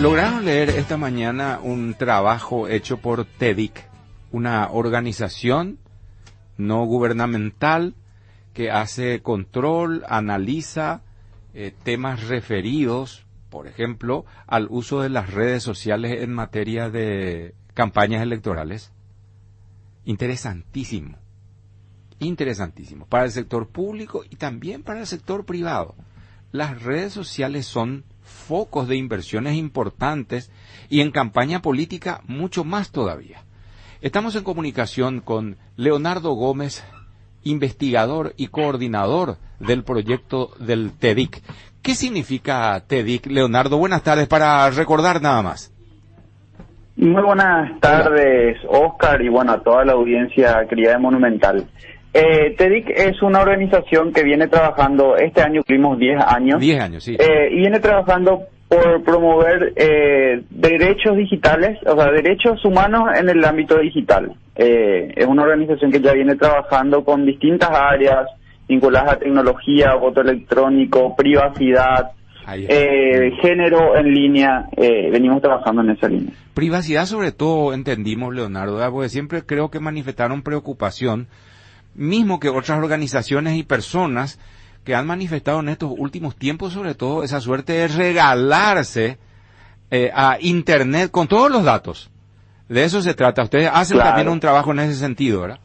Lograron leer esta mañana un trabajo hecho por TEDIC, una organización no gubernamental que hace control, analiza eh, temas referidos, por ejemplo, al uso de las redes sociales en materia de campañas electorales. Interesantísimo, interesantísimo, para el sector público y también para el sector privado. Las redes sociales son focos de inversiones importantes y en campaña política mucho más todavía. Estamos en comunicación con Leonardo Gómez, investigador y coordinador del proyecto del TEDIC. ¿Qué significa TEDIC, Leonardo? Buenas tardes, para recordar nada más. Muy buenas tardes, Oscar, y bueno, a toda la audiencia de Monumental. Eh, TEDIC es una organización que viene trabajando, este año cumplimos 10 años. 10 años, sí. Eh, y viene trabajando por promover eh, derechos digitales, o sea, derechos humanos en el ámbito digital. Eh, es una organización que ya viene trabajando con distintas áreas vinculadas a tecnología, voto electrónico, privacidad, eh, género en línea, eh, venimos trabajando en esa línea. Privacidad sobre todo entendimos, Leonardo, porque siempre creo que manifestaron preocupación mismo que otras organizaciones y personas que han manifestado en estos últimos tiempos, sobre todo esa suerte de regalarse eh, a Internet con todos los datos. De eso se trata. Ustedes hacen también un trabajo en ese sentido, ¿verdad?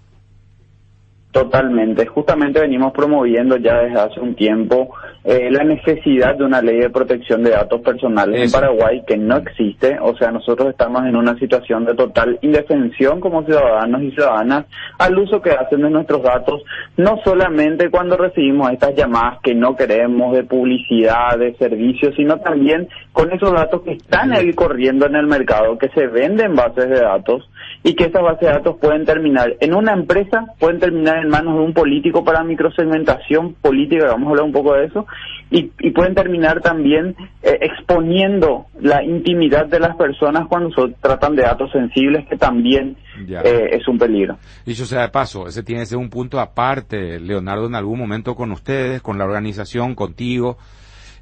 Totalmente. Justamente venimos promoviendo ya desde hace un tiempo eh, la necesidad de una ley de protección de datos personales en Paraguay que no existe. O sea, nosotros estamos en una situación de total indefensión como ciudadanos y ciudadanas al uso que hacen de nuestros datos, no solamente cuando recibimos estas llamadas que no queremos de publicidad, de servicios, sino también con esos datos que están ahí corriendo en el mercado, que se venden bases de datos y que esas bases de datos pueden terminar en una empresa, pueden terminar en manos de un político para microsegmentación política, vamos a hablar un poco de eso, y, y pueden terminar también eh, exponiendo la intimidad de las personas cuando se tratan de datos sensibles, que también eh, es un peligro. Dicho sea de paso, ese tiene que ser un punto aparte, Leonardo, en algún momento con ustedes, con la organización, contigo,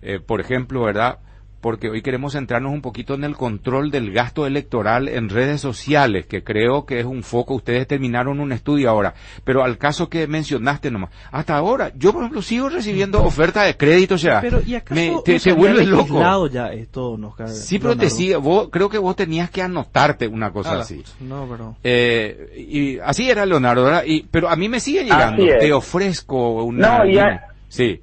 eh, por ejemplo, ¿verdad? Porque hoy queremos centrarnos un poquito en el control del gasto electoral en redes sociales, que creo que es un foco. Ustedes terminaron un estudio ahora, pero al caso que mencionaste nomás, hasta ahora, yo por ejemplo sigo recibiendo ofertas de crédito, o sea, pero, me, te, te vuelves loco. Ya esto, nos sí, pero te sigue, vos, creo que vos tenías que anotarte una cosa Ah, así. No, pero... Eh, y así era Leonardo, ¿verdad? Y, pero a mí me sigue llegando. Te ofrezco una. No, y dime. a- Sí.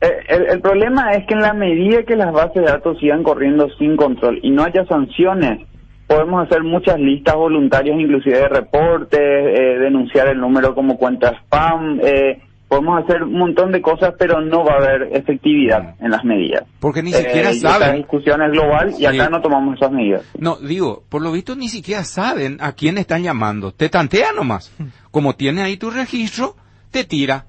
Eh, El, el problema es que en la medida que las bases de datos sigan corriendo sin control y no haya sanciones, podemos hacer muchas listas voluntarias, inclusive de reportes, eh, denunciar el número como cuenta spam, eh, podemos hacer un montón de cosas, pero no va a haber efectividad en las medidas. Porque ni siquiera Eh, saben. discusión es global y acá Sí. no tomamos esas medidas. No, digo, por lo visto ni siquiera saben a quién están llamando. Te tantea nomás. Como tiene ahí tu registro, te tira.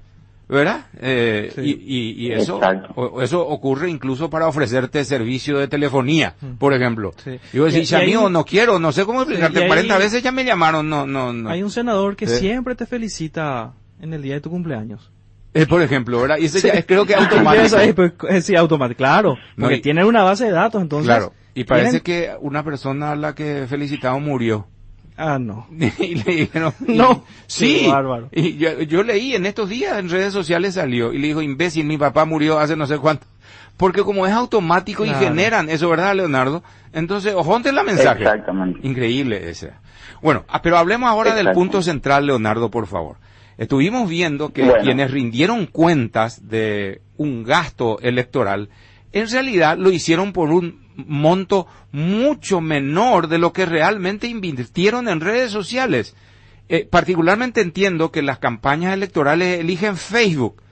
¿Verdad? Eh, Sí. y, y, y eso, o- eso ocurre incluso para ofrecerte servicio de telefonía, por ejemplo. Sí. Y vos Y- decís, y hay amigo, no quiero, no sé cómo explicarte. y hay- 40 veces ya me llamaron, no, no, no. Hay un senador que Eh. siempre te felicita en el día de tu cumpleaños. Eh, por ejemplo, ¿verdad? Y eso Sí. ya es creo que automático. es, pues, eh, sí, automático, claro. No, Porque y- tienen una base de datos, entonces... Claro. Y parece tienen- que una persona a la que felicitaron murió. Ah, no. y le dijeron, y- No. sí, bárbaro. y yo, yo leí en estos días en redes sociales salió y le dijo, imbécil, mi papá murió hace no sé cuánto. Porque como es automático y generan eso, ¿verdad, Leonardo? Entonces, ojonte la mensaje. Exactamente. Increíble ese. Bueno, ah, pero hablemos ahora del punto central, Leonardo, por favor. Estuvimos viendo que Bueno. quienes rindieron cuentas de un gasto electoral, en realidad lo hicieron por un monto mucho menor de lo que realmente invirtieron en redes sociales. Eh, particularmente entiendo que las campañas electorales eligen Facebook.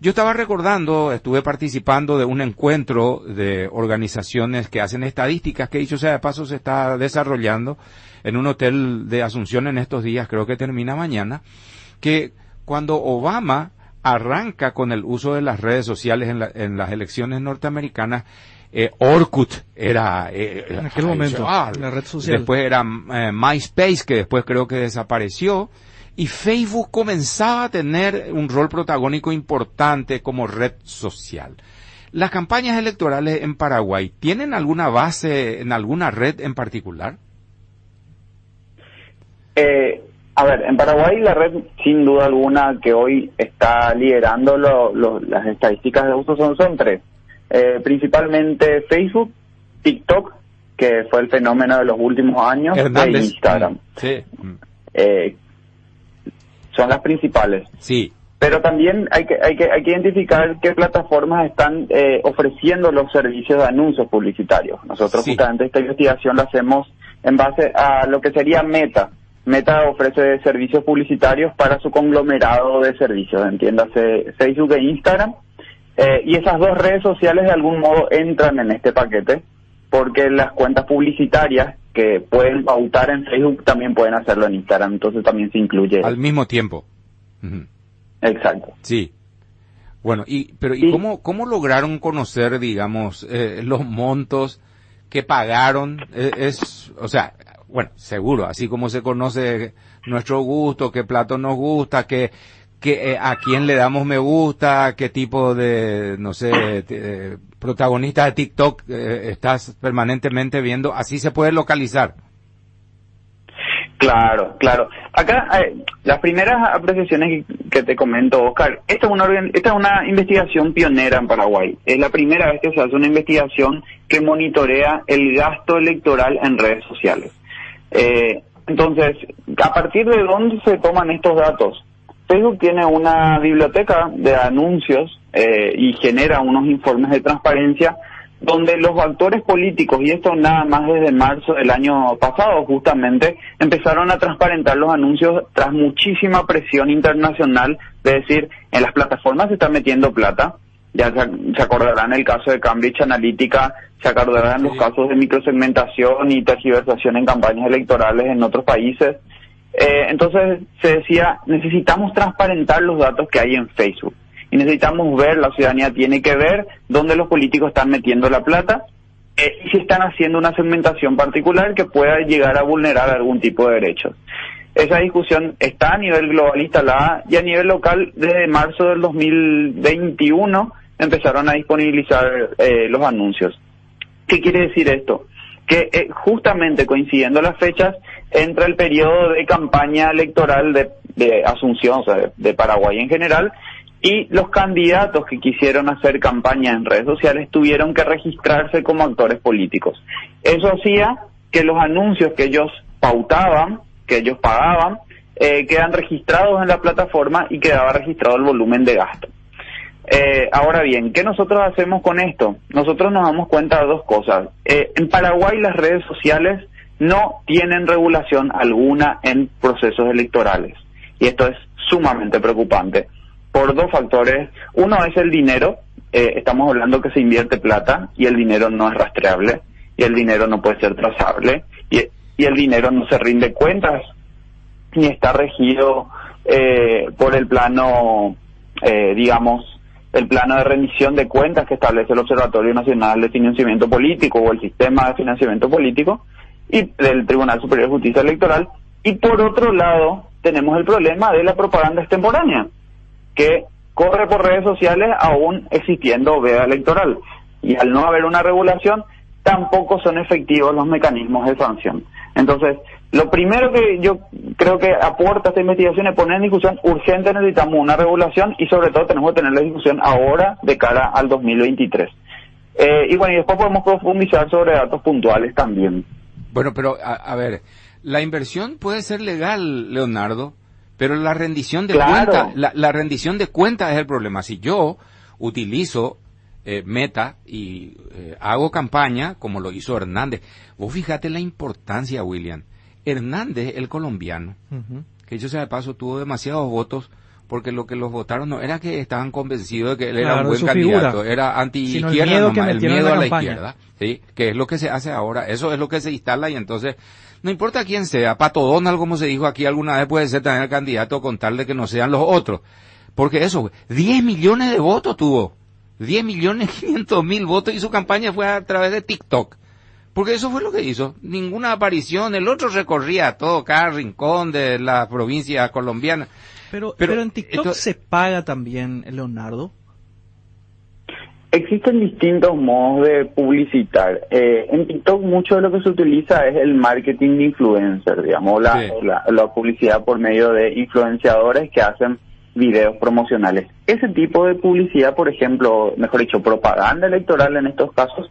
Yo estaba recordando, estuve participando de un encuentro de organizaciones que hacen estadísticas, que dicho sea de paso se está desarrollando en un hotel de Asunción en estos días, creo que termina mañana, que cuando Obama arranca con el uso de las redes sociales en, la- en las elecciones norteamericanas, eh, Orkut era eh, En aquel ay, momento, ah, la red social. Después era eh, MySpace, que después creo que desapareció. Y Facebook comenzaba a tener un rol protagónico importante como red social. ¿Las campañas electorales en Paraguay tienen alguna base en alguna red en particular? Eh, a ver, en Paraguay la red, sin duda alguna, que hoy está liderando las estadísticas de uso son, son tres. Eh, principalmente Facebook, TikTok, que fue el fenómeno de los últimos años, e Instagram. Sí. Eh, son las principales. Sí. Pero también hay que, hay que, hay que identificar qué plataformas están eh, ofreciendo los servicios de anuncios publicitarios. Nosotros justamente esta investigación la hacemos en base a lo que sería Meta. Meta ofrece servicios publicitarios para su conglomerado de servicios, entiéndase Facebook e Instagram. Eh, y esas dos redes sociales de algún modo entran en este paquete porque las cuentas publicitarias que pueden pautar en Facebook también pueden hacerlo en Instagram, entonces también se incluye. Al mismo tiempo. Exacto. Sí. Bueno, y pero ¿y cómo cómo lograron conocer, digamos, eh, los montos que pagaron? Eh, es, o sea, bueno, seguro, así como se conoce nuestro gusto, qué plato nos gusta, qué eh, a quién le damos me gusta, qué tipo de, no sé, eh, protagonista de TikTok eh, estás permanentemente viendo, así se puede localizar. Claro, claro. Acá, las primeras apreciaciones que, te comento, Oscar, esta es, una, esta es una investigación pionera en Paraguay. Es la primera vez que se hace una investigación que monitorea el gasto electoral en redes sociales. Entonces, ¿a partir de dónde se toman estos datos? Facebook tiene una biblioteca de anuncios eh, y genera unos informes de transparencia donde los actores políticos, y esto nada más desde marzo del año pasado justamente, empezaron a transparentar los anuncios tras muchísima presión internacional, de decir, en las plataformas se está metiendo plata, ya se, acordarán el caso de Cambridge Analytica, se acordarán los casos de microsegmentación y tergiversación en campañas electorales en otros países, eh, entonces se decía, necesitamos transparentar los datos que hay en Facebook y necesitamos ver, la ciudadanía tiene que ver dónde los políticos están metiendo la plata eh, y si están haciendo una segmentación particular que pueda llegar a vulnerar algún tipo de derechos. Esa discusión está a nivel global instalada y a nivel local desde marzo del 2021 empezaron a disponibilizar eh, los anuncios. ¿Qué quiere decir esto? Que justamente coincidiendo las fechas entra el periodo de campaña electoral de, Asunción, o sea, de, Paraguay en general, y los candidatos que quisieron hacer campaña en redes sociales tuvieron que registrarse como actores políticos. Eso hacía que los anuncios que ellos pautaban, que ellos pagaban, eh, quedan registrados en la plataforma y quedaba registrado el volumen de gasto. Eh, ahora bien, ¿qué nosotros hacemos con esto? Nosotros nos damos cuenta de dos cosas. Eh, en Paraguay las redes sociales no tienen regulación alguna en procesos electorales. Y esto es sumamente preocupante por dos factores. Uno es el dinero. Eh, estamos hablando que se invierte plata y el dinero no es rastreable y el dinero no puede ser trazable y, el dinero no se rinde cuentas ni está regido eh, por el plano, eh, digamos, el plano de rendición de cuentas que establece el Observatorio Nacional de Financiamiento Político o el Sistema de Financiamiento Político, y del Tribunal Superior de Justicia Electoral. Y por otro lado, tenemos el problema de la propaganda extemporánea, que corre por redes sociales aún existiendo veda electoral. Y al no haber una regulación, tampoco son efectivos los mecanismos de sanción. Entonces, lo primero que yo creo que aporta esta investigación es poner en discusión urgente necesitamos una regulación y sobre todo tenemos que tener la discusión ahora de cara al 2023. Eh, y bueno, y después podemos profundizar sobre datos puntuales también. Bueno, pero a, ver, la inversión puede ser legal, Leonardo, pero la rendición de cuentas, la, rendición de cuentas es el problema. Si yo utilizo eh, Meta y eh, hago campaña, como lo hizo Hernández, vos fíjate la importancia, William. Hernández, el colombiano, que yo sea de paso tuvo demasiados votos porque lo que los votaron no era que estaban convencidos de que él era un buen candidato, era anti-izquierda, el miedo, a la izquierda, ¿sí? que es lo que se hace ahora, eso es lo que se instala y entonces no importa quién sea, Pato Donald, como se dijo aquí alguna vez, puede ser también el candidato con tal de que no sean los otros, porque eso, 10 millones de votos tuvo, 10 millones 500 mil votos y su campaña fue a través de TikTok. Porque eso fue lo que hizo. Ninguna aparición. El otro recorría todo, cada rincón de la provincia colombiana. Pero, pero, en TikTok se paga también, Leonardo. Existen distintos modos de publicitar. Eh, en TikTok mucho de lo que se utiliza es el marketing de influencer, digamos, la, Sí. la, la publicidad por medio de influenciadores que hacen videos promocionales. Ese tipo de publicidad, por ejemplo, mejor dicho, propaganda electoral en estos casos,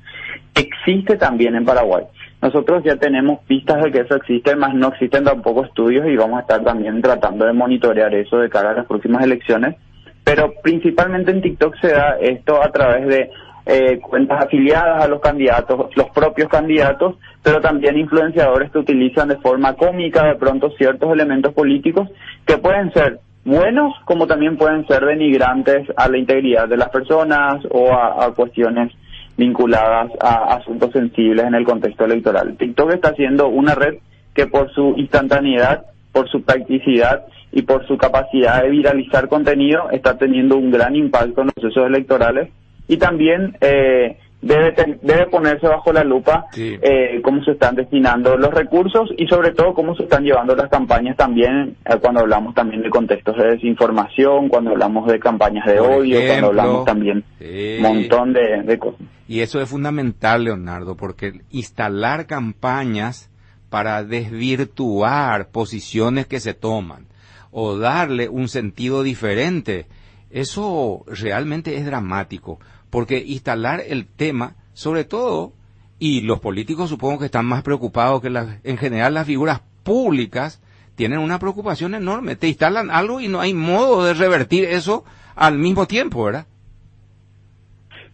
existe también en Paraguay. Nosotros ya tenemos pistas de que eso existe, más no existen tampoco estudios y vamos a estar también tratando de monitorear eso de cara a las próximas elecciones. Pero principalmente en TikTok se da esto a través de eh, cuentas afiliadas a los candidatos, los propios candidatos, pero también influenciadores que utilizan de forma cómica de pronto ciertos elementos políticos que pueden ser buenos como también pueden ser denigrantes a la integridad de las personas o a, a cuestiones vinculadas a asuntos sensibles en el contexto electoral. TikTok está siendo una red que por su instantaneidad, por su practicidad y por su capacidad de viralizar contenido está teniendo un gran impacto en los procesos electorales y también eh, debe, ten- debe ponerse bajo la lupa Sí. eh, cómo se están destinando los recursos y sobre todo cómo se están llevando las campañas también eh, cuando hablamos también de contextos de desinformación, cuando hablamos de campañas de Por odio, ejemplo, cuando hablamos también Sí. un montón de, de cosas. Y eso es fundamental, Leonardo, porque instalar campañas para desvirtuar posiciones que se toman o darle un sentido diferente, eso realmente es dramático, porque instalar el tema, sobre todo, y los políticos supongo que están más preocupados que las, en general las figuras públicas tienen una preocupación enorme, te instalan algo y no hay modo de revertir eso al mismo tiempo, ¿verdad?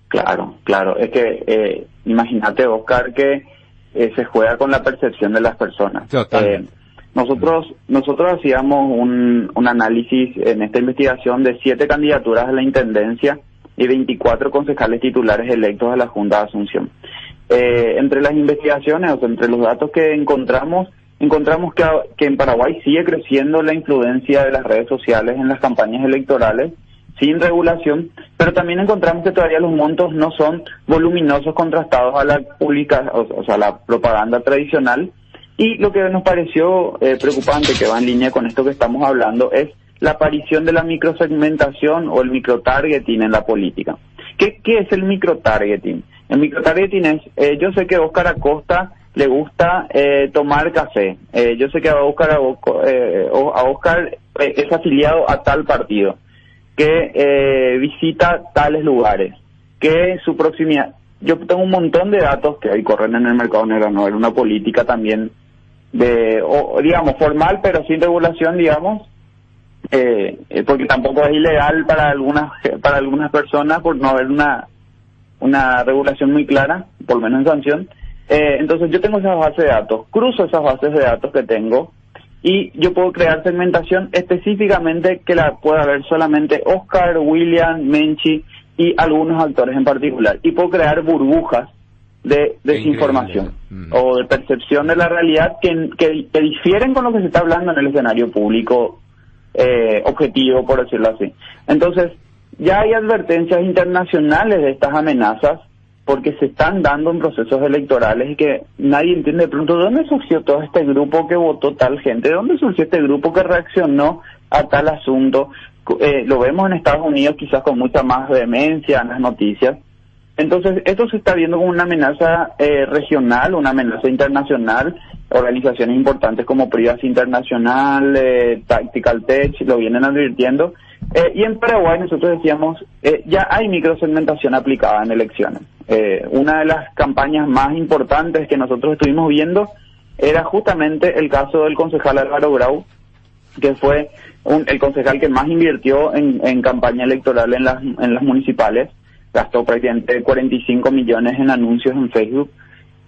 Claro, claro. Es que eh, imagínate, Oscar, que eh, se juega con la percepción de las personas. Eh, nosotros nosotros hacíamos un, un análisis en esta investigación de siete candidaturas a la intendencia y 24 concejales titulares electos a la Junta de Asunción. Eh, entre las investigaciones, o sea, entre los datos que encontramos, encontramos que, que en Paraguay sigue creciendo la influencia de las redes sociales en las campañas electorales sin regulación, pero también encontramos que todavía los montos no son voluminosos contrastados a la pública, o, o sea, la propaganda tradicional. Y lo que nos pareció eh, preocupante, que va en línea con esto que estamos hablando, es la aparición de la microsegmentación o el microtargeting en la política. ¿Qué, qué es el microtargeting? El microtargeting es, eh, yo sé que a Oscar Acosta le gusta eh, tomar café, eh, yo sé que a Oscar, eh, a Oscar eh, es afiliado a tal partido, que eh, visita tales lugares, que su proximidad. Yo tengo un montón de datos que hoy corren en el mercado negro, no era una política también de, o, digamos, formal, pero sin regulación, digamos, eh, eh, porque tampoco es ilegal para algunas para algunas personas por no haber una una regulación muy clara, por lo menos en sanción. Eh, entonces yo tengo esas bases de datos, cruzo esas bases de datos que tengo y yo puedo crear segmentación específicamente que la pueda ver solamente Oscar, William, Menchi y algunos actores en particular. Y puedo crear burbujas de desinformación. Mm. o de percepción de la realidad que, que, que difieren con lo que se está hablando en el escenario público eh, objetivo, por decirlo así. Entonces, ya hay advertencias internacionales de estas amenazas porque se están dando en procesos electorales y que nadie entiende de pronto de dónde surgió todo este grupo que votó tal gente, de dónde surgió este grupo que reaccionó a tal asunto. Eh, lo vemos en Estados Unidos quizás con mucha más vehemencia en las noticias. Entonces, esto se está viendo como una amenaza eh, regional, una amenaza internacional. Organizaciones importantes como Privacy Internacional, eh, Tactical Tech, lo vienen advirtiendo. Eh, y en Paraguay nosotros decíamos, eh, ya hay microsegmentación aplicada en elecciones. Eh, una de las campañas más importantes que nosotros estuvimos viendo era justamente el caso del concejal Álvaro Grau, que fue un- el concejal que más invirtió en, en campaña electoral en las, en las municipales. Gastó prácticamente 45 millones en anuncios en Facebook.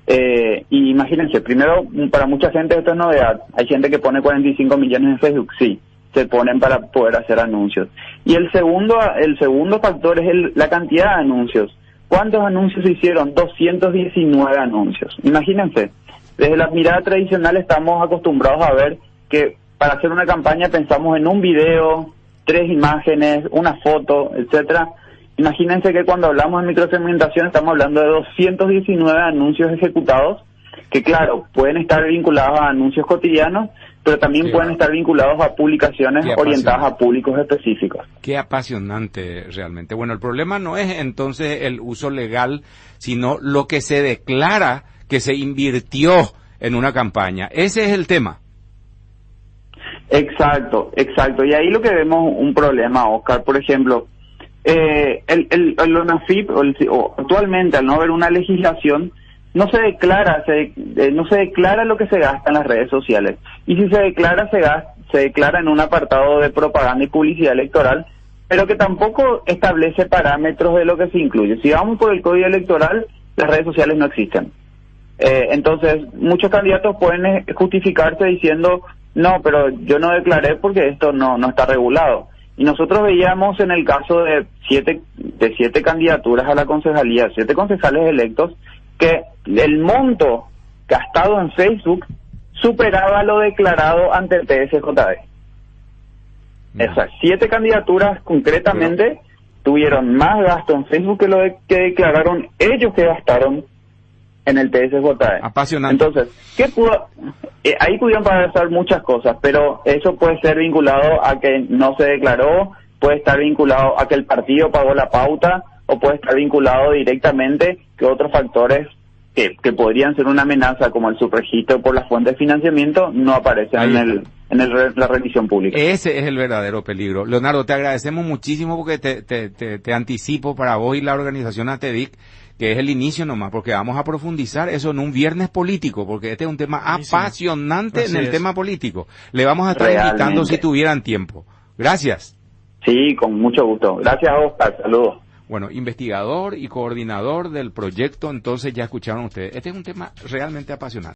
Eh, y imagínense, primero, para mucha gente esto es novedad. Hay gente que pone 45 millones en Facebook, sí, se ponen para poder hacer anuncios. Y el segundo, el segundo factor es el- la cantidad de anuncios. ¿Cuántos anuncios se hicieron? 219 anuncios. Imagínense, desde la mirada tradicional estamos acostumbrados a ver que para hacer una campaña pensamos en un video, tres imágenes, una foto, etcétera. Imagínense que cuando hablamos de microsegmentación estamos hablando de 219 anuncios ejecutados que claro, pueden estar vinculados a anuncios cotidianos, pero también Qué pueden estar vinculados a publicaciones orientadas a públicos específicos. Qué apasionante realmente. Bueno, el problema no es entonces el uso legal, sino lo que se declara que se invirtió en una campaña. Ese es el tema. Exacto, exacto. Y ahí lo que vemos un problema, Oscar, por ejemplo, eh, el, el, el ONAFIP, o el- o actualmente al no haber una legislación, no se declara, se, eh, no se declara lo que se gasta en las redes sociales. Y si se declara, se, gas- se declara en un apartado de propaganda y publicidad electoral, pero que tampoco establece parámetros de lo que se incluye. Si vamos por el código electoral, las redes sociales no existen. Eh, entonces, muchos candidatos pueden eh, justificarse diciendo, no, pero yo no declaré porque esto no, no está regulado. Y nosotros veíamos en el caso de siete, de siete candidaturas a la concejalía, siete concejales electos, que el monto gastado en Facebook superaba lo declarado ante el TSJB. Esas siete candidaturas concretamente tuvieron más gasto en Facebook que lo de- que declararon ellos que gastaron en el TSJB. Apasionante. Entonces, ¿qué pudo? eh, ahí pudieron pasar muchas cosas, pero eso puede ser vinculado a que no se declaró, puede estar vinculado a que el partido pagó la pauta, o puede estar vinculado directamente que otros factores que, que podrían ser una amenaza, como el subregistro por las fuentes de financiamiento, no aparecen Ahí en, el, en el la revisión pública. Ese es el verdadero peligro. Leonardo, te agradecemos muchísimo porque te, te, te, te anticipo para vos y la organización ATEDIC que es el inicio nomás, porque vamos a profundizar eso en un viernes político, porque este es un tema Buenísimo. apasionante Así en el es. tema político. Le vamos a estar Realmente. invitando si tuvieran tiempo. Gracias. Sí, con mucho gusto. Gracias, Oscar. Saludos. Bueno, investigador y coordinador del proyecto, entonces ya escucharon ustedes. Este es un tema realmente apasionante.